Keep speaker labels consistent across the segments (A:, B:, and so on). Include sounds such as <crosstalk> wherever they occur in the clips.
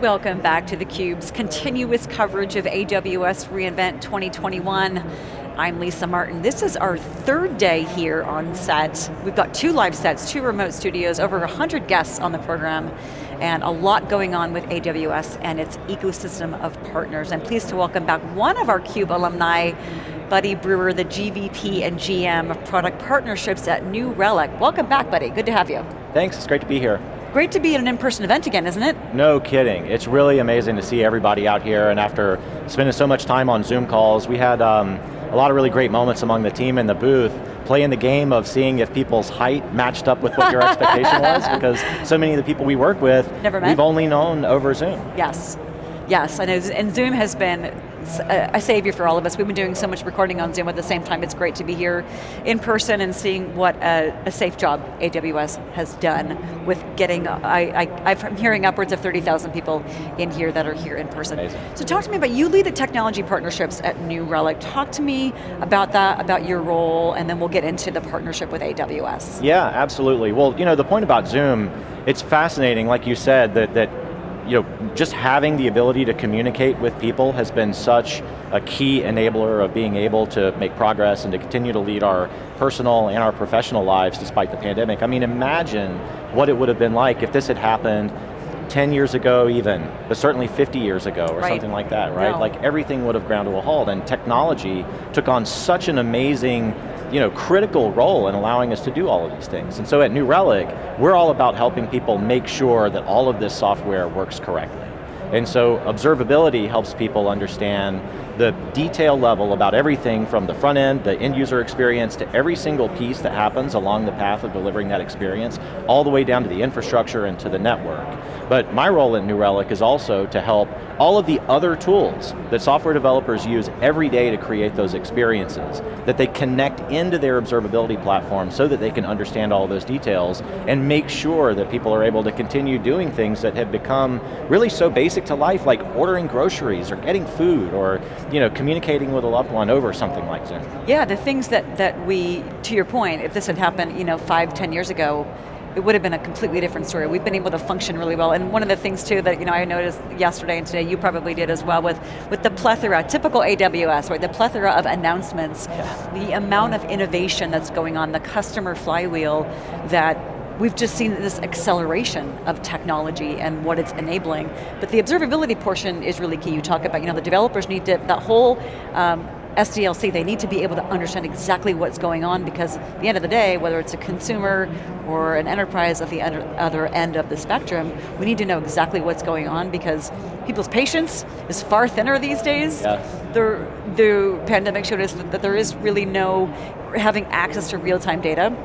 A: Welcome back to theCUBE's continuous coverage of AWS reInvent 2021. I'm Lisa Martin. This is our third day here on set. We've got two live sets, two remote studios, over 100 guests on the program, and a lot going on with AWS and its ecosystem of partners. I'm pleased to welcome back one of our CUBE alumni, Buddy Brewer, the GVP and GM of Product Partnerships at New Relic. Welcome back, Buddy, good to have you.
B: Thanks, it's great to be here.
A: Great to be at an in-person event again, isn't it?
B: No kidding. It's really amazing to see everybody out here and after spending so much time on Zoom calls, we had um, a lot of really great moments among the team in the booth, playing the game of seeing if people's height matched up with what your <laughs> expectation was, because so many of the people we work with,
A: Never met.
B: we've only known over Zoom.
A: Yes, yes, I know, and Zoom has been a savior for all of us. We've been doing so much recording on Zoom at the same time. It's great to be here in person and seeing what a, a safe job AWS has done with getting, I, I, I'm hearing upwards of 30,000 people in here that are here in person.
B: Amazing.
A: So talk to me about, you lead the technology partnerships at New Relic. Talk to me about that, about your role, and then we'll get into the partnership with AWS.
B: Yeah, absolutely. Well, you know, the point about Zoom, it's fascinating, like you said, that, that you know, just having the ability to communicate with people has been such a key enabler of being able to make progress and to continue to lead our personal and our professional lives despite the pandemic. I mean, imagine what it would have been like if this had happened 10 years ago even, but certainly 50 years ago or
A: right.
B: something like that, right?
A: No.
B: Like everything would have ground to a halt and technology took on such an amazing you know, critical role in allowing us to do all of these things. And so at New Relic, we're all about helping people make sure that all of this software works correctly. And so observability helps people understand the detail level about everything from the front end, the end user experience, to every single piece that happens along the path of delivering that experience, all the way down to the infrastructure and to the network. But my role at New Relic is also to help all of the other tools that software developers use every day to create those experiences, that they connect into their observability platform so that they can understand all those details and make sure that people are able to continue doing things that have become really so basic to life, like ordering groceries or getting food or you know, communicating with a loved one over something like Zoom.
A: Yeah, the things that, that we, to your point, if this had happened you know, five, ten years ago, it would have been a completely different story. We've been able to function really well, and one of the things too that you know I noticed yesterday and today, you probably did as well, with, with the plethora, typical AWS, right, the plethora of announcements,
B: yeah.
A: the amount of innovation that's going on, the customer flywheel that we've just seen this acceleration of technology and what it's enabling. But the observability portion is really key. You talk about, you know, the developers need to, that whole um, SDLC, they need to be able to understand exactly what's going on because at the end of the day, whether it's a consumer or an enterprise at the other end of the spectrum, we need to know exactly what's going on because people's patience is far thinner these days.
B: Yeah.
A: The, the pandemic showed us that, that there is really no having access to real-time data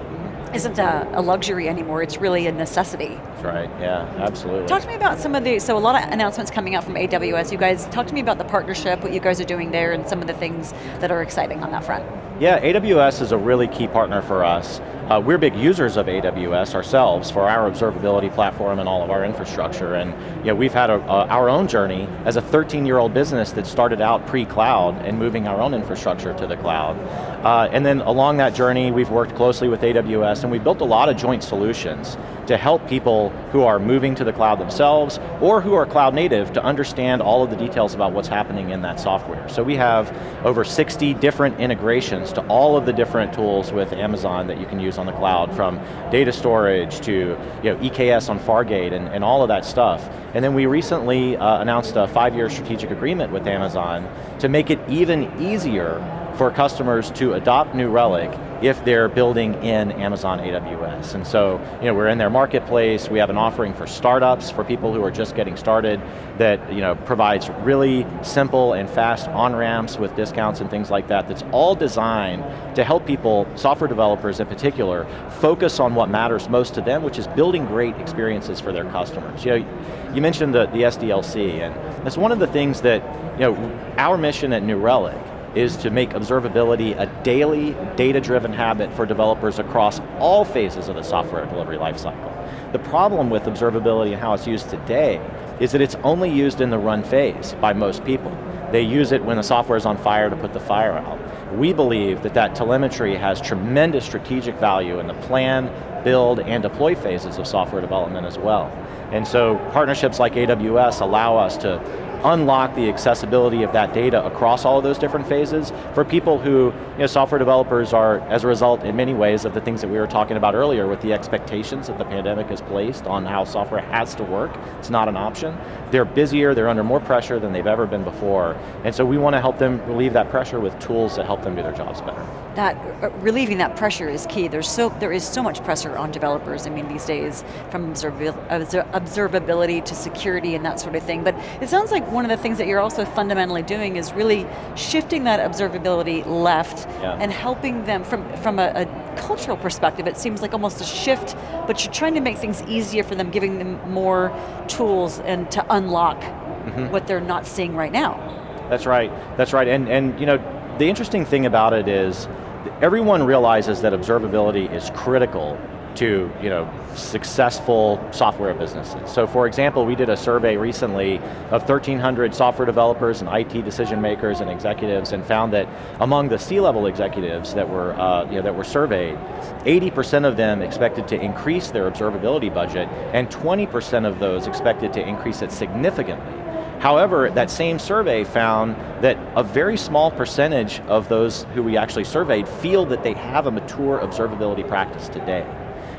A: isn't a, a, luxury anymore, it's really a necessity.
B: That's right, yeah, absolutely.
A: Talk to me about some of the, so a lot of announcements coming out from AWS, you guys, talk to me about the partnership, what you guys are doing there, and some of the things that are exciting on that front.
B: Yeah, AWS is a really key partner for us. Uh, we're big users of AWS ourselves for our observability platform and all of our infrastructure, and you know, we've had a, our own journey as a 13-year-old business that started out pre-cloud and moving our own infrastructure to the cloud. Uh, and then along that journey, we've worked closely with AWS and we've built a lot of joint solutions to help people who are moving to the cloud themselves or who are cloud native to understand all of the details about what's happening in that software. So we have over 60 different integrations to all of the different tools with Amazon that you can use on the cloud from data storage to you know, EKS on Fargate and, and all of that stuff. And then we recently uh, announced a five-year strategic agreement with Amazon to make it even easier for customers to adopt New Relic if they're building in Amazon AWS. And so, you know, we're in their marketplace, we have an offering for startups, for people who are just getting started, that you know, provides really simple and fast on-ramps with discounts and things like that, that's all designed to help people, software developers in particular, focus on what matters most to them, which is building great experiences for their customers. You know, you mentioned the, the SDLC, and that's one of the things that, you know, our mission at New Relic is to make observability a daily, data-driven habit for developers across all phases of the software delivery lifecycle. The problem with observability and how it's used today is that it's only used in the run phase by most people. They use it when the software is on fire to put the fire out. We believe that that telemetry has tremendous strategic value in the plan, build, and deploy phases of software development as well. And so partnerships like AWS allow us to unlock the accessibility of that data across all of those different phases for people who, you know, software developers are, as a result, in many ways, of the things that we were talking about earlier with the expectations that the pandemic has placed on how software has to work. It's not an option. They're busier, they're under more pressure than they've ever been before, and so we want to help them relieve that pressure with tools that help them do their jobs better
A: that uh, relieving that pressure is key. There's so there is so much pressure on developers. I mean, these days, from observability to security and that sort of thing. But it sounds like one of the things that you're also fundamentally doing is really shifting that observability left yeah. and helping them from from a, a cultural perspective. It seems like almost a shift, but you're trying to make things easier for them, giving them more tools and to unlock mm -hmm. what they're not seeing right now.
B: That's right. That's right. And and you know the interesting thing about it is everyone realizes that observability is critical to you know, successful software businesses. So for example, we did a survey recently of 1,300 software developers and IT decision makers and executives and found that among the C-level executives that were, uh, you know, that were surveyed, 80% of them expected to increase their observability budget and 20% of those expected to increase it significantly. However, that same survey found that a very small percentage of those who we actually surveyed feel that they have a mature observability practice today.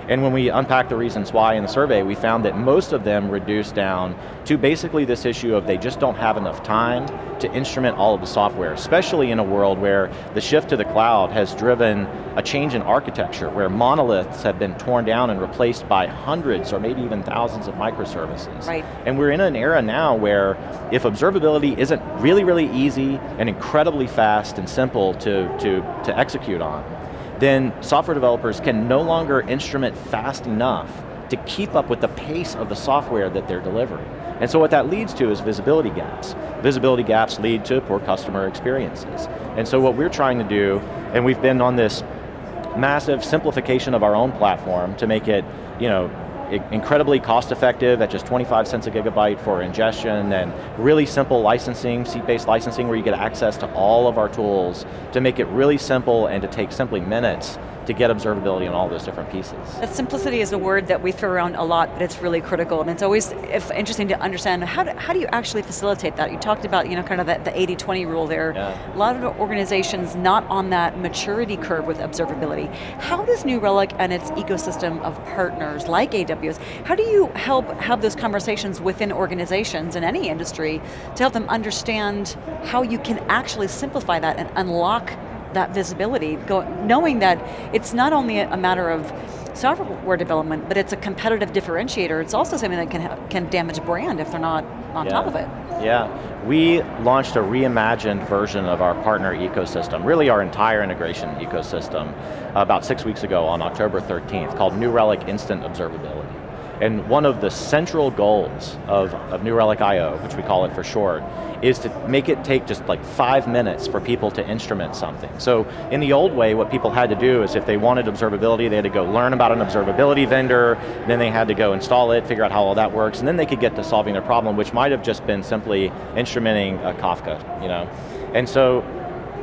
B: And when we unpacked the reasons why in the survey, we found that most of them reduced down to basically this issue of they just don't have enough time to instrument all of the software, especially in a world where the shift to the cloud has driven a change in architecture, where monoliths have been torn down and replaced by hundreds or maybe even thousands of microservices.
A: Right.
B: And we're in an era now where if observability isn't really, really easy and incredibly fast and simple to, to, to execute on, then software developers can no longer instrument fast enough to keep up with the pace of the software that they're delivering. And so what that leads to is visibility gaps. Visibility gaps lead to poor customer experiences. And so what we're trying to do, and we've been on this massive simplification of our own platform to make it, you know, incredibly cost effective at just 25 cents a gigabyte for ingestion and really simple licensing, seat-based licensing where you get access to all of our tools to make it really simple and to take simply minutes to get observability on all those different pieces.
A: That simplicity is a word that we throw around a lot, but it's really critical, and it's always interesting to understand how do, how do you actually facilitate that? You talked about you know, kind of the 80-20 rule there. Yeah. A lot of organizations not on that maturity curve with observability. How does New Relic and its ecosystem of partners like AWS, how do you help have those conversations within organizations in any industry to help them understand how you can actually simplify that and unlock that visibility, go, knowing that it's not only a matter of software development, but it's a competitive differentiator. It's also something that can, can damage brand if they're not on
B: yeah.
A: top of it.
B: Yeah, we launched a reimagined version of our partner ecosystem, really our entire integration ecosystem, about six weeks ago on October 13th, called New Relic Instant Observability. And one of the central goals of, of New Relic IO, which we call it for short, is to make it take just like five minutes for people to instrument something. So in the old way, what people had to do is if they wanted observability, they had to go learn about an observability vendor, then they had to go install it, figure out how all that works, and then they could get to solving their problem, which might have just been simply instrumenting a Kafka, you know? And so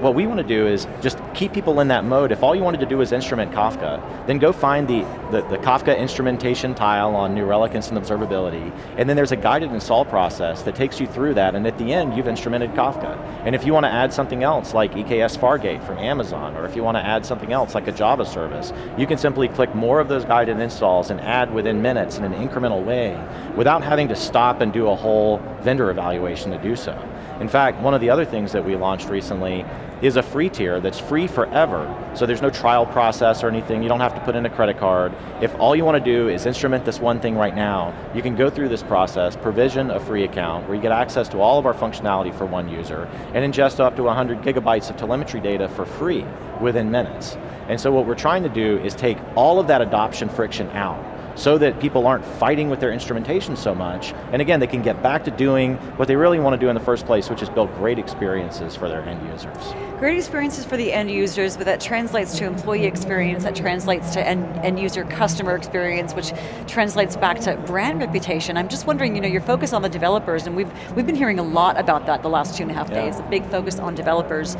B: what we want to do is just keep people in that mode. If all you wanted to do is instrument Kafka, then go find the, the, the, Kafka instrumentation tile on New Relic Instant Observability, and then there's a guided install process that takes you through that, and at the end, you've instrumented Kafka. And if you want to add something else, like EKS Fargate from Amazon, or if you want to add something else, like a Java service, you can simply click more of those guided installs and add within minutes in an incremental way, without having to stop and do a whole vendor evaluation to do so. In fact, one of the other things that we launched recently is a free tier that's free forever. So there's no trial process or anything, you don't have to put in a credit card. If all you want to do is instrument this one thing right now, you can go through this process, provision a free account where you get access to all of our functionality for one user, and ingest up to 100 gigabytes of telemetry data for free within minutes. And so what we're trying to do is take all of that adoption friction out so that people aren't fighting with their instrumentation so much. And again, they can get back to doing what they really want to do in the first place, which is build great experiences for their end users.
A: Great experiences for the end users, but that translates to employee experience, that translates to end, end user customer experience, which translates back to brand reputation. I'm just wondering, you know, your focus on the developers, and we've, we've been hearing a lot about that the last two and a half yeah. days, a big focus on developers.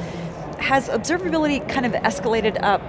A: Has observability kind of escalated up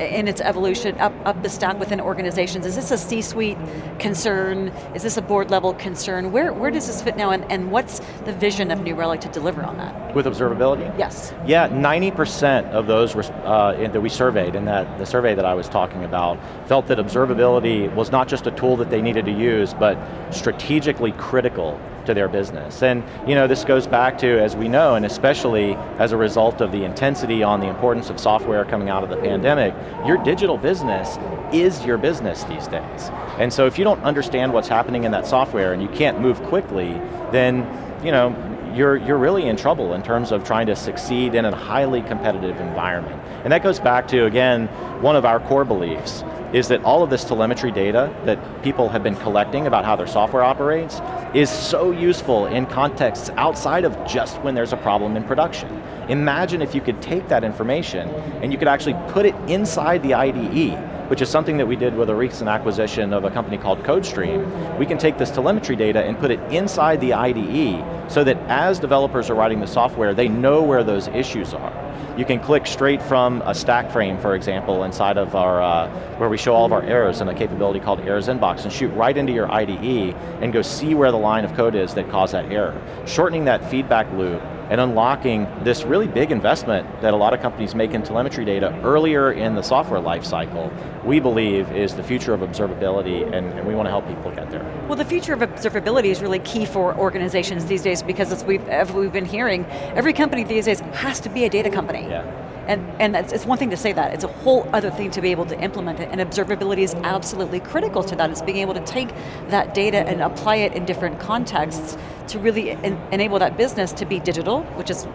A: in its evolution up, up the stack within organizations? Is this a C-suite concern? Is this a board level concern? Where, where does this fit now and, and what's the vision of New Relic to deliver on that?
B: With observability?
A: Yes.
B: Yeah, 90% of those uh, that we surveyed in that the survey that I was talking about felt that observability was not just a tool that they needed to use, but strategically critical to their business. And you know, this goes back to, as we know, and especially as a result of the intensity on the importance of software coming out of the pandemic, your digital business is your business these days. And so if you don't understand what's happening in that software and you can't move quickly, then you know, you're, you're really in trouble in terms of trying to succeed in a highly competitive environment. And that goes back to, again, one of our core beliefs, is that all of this telemetry data that people have been collecting about how their software operates is so useful in contexts outside of just when there's a problem in production. Imagine if you could take that information and you could actually put it inside the IDE, which is something that we did with a recent acquisition of a company called CodeStream. We can take this telemetry data and put it inside the IDE so that as developers are writing the software, they know where those issues are. You can click straight from a stack frame, for example, inside of our, uh, where we show all of our errors in a capability called Errors Inbox and shoot right into your IDE and go see where the line of code is that caused that error. Shortening that feedback loop and unlocking this really big investment that a lot of companies make in telemetry data earlier in the software lifecycle, we believe is the future of observability and, and, we want to help people get there.
A: Well the future of observability is really key for organizations these days because as we've, as we've been hearing, every company these days has to be a data company.
B: Yeah.
A: And, and it's one thing to say that, it's a whole other thing to be able to implement it, and observability is absolutely critical to that. It's being able to take that data and apply it in different contexts to really en enable that business to be digital, which is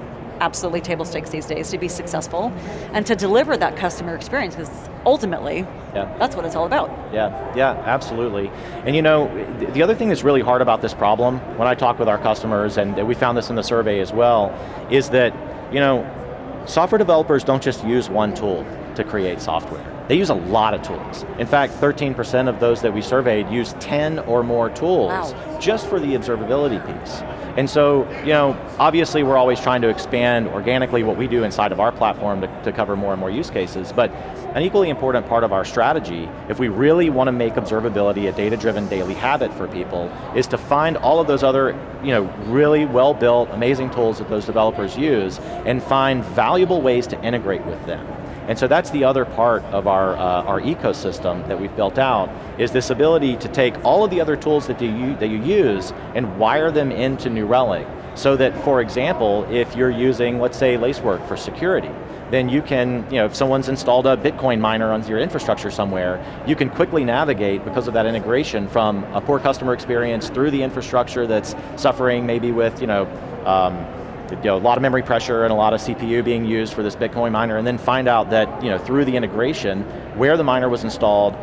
A: absolutely table stakes these days to be successful, and to deliver that customer experience, because ultimately, yeah. that's what it's all about.
B: Yeah, yeah, absolutely. And you know, the other thing that's really hard about this problem, when I talk with our customers, and we found this in the survey as well, is that, you know, Software developers don't just use one tool to create software. They use a lot of tools. In fact, 13% of those that we surveyed use 10 or more tools wow. just for the observability piece. And so, you know, obviously we're always trying to expand organically what we do inside of our platform to, to cover more and more use cases, but an equally important part of our strategy, if we really want to make observability a data-driven daily habit for people, is to find all of those other, you know, really well-built, amazing tools that those developers use, and find valuable ways to integrate with them. And so that's the other part of our, uh, our ecosystem that we've built out, is this ability to take all of the other tools that you, that you use and wire them into New Relic, so that, for example, if you're using, let's say, Lacework for security, then you can, you know, if someone's installed a Bitcoin miner onto your infrastructure somewhere, you can quickly navigate because of that integration from a poor customer experience through the infrastructure that's suffering maybe with, you know, um, you know, a lot of memory pressure and a lot of CPU being used for this Bitcoin miner, and then find out that you know, through the integration, where the miner was installed,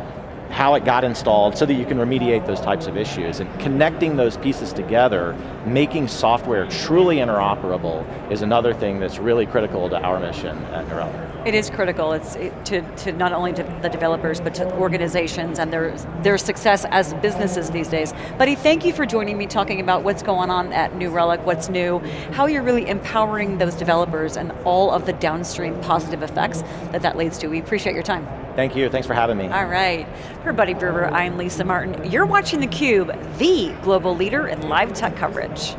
B: how it got installed so that you can remediate those types of issues. And connecting those pieces together, making software truly interoperable is another thing that's really critical to our mission at New Relic.
A: It is critical. It's to, to not only to the developers, but to organizations and their, their success as businesses these days. Buddy, thank you for joining me talking about what's going on at New Relic, what's new, how you're really empowering those developers and all of the downstream positive effects that that leads to. We appreciate your time.
B: Thank you, thanks for having me.
A: All right, for Buddy Brewer, I'm Lisa Martin. You're watching theCUBE, the global leader in live tech coverage.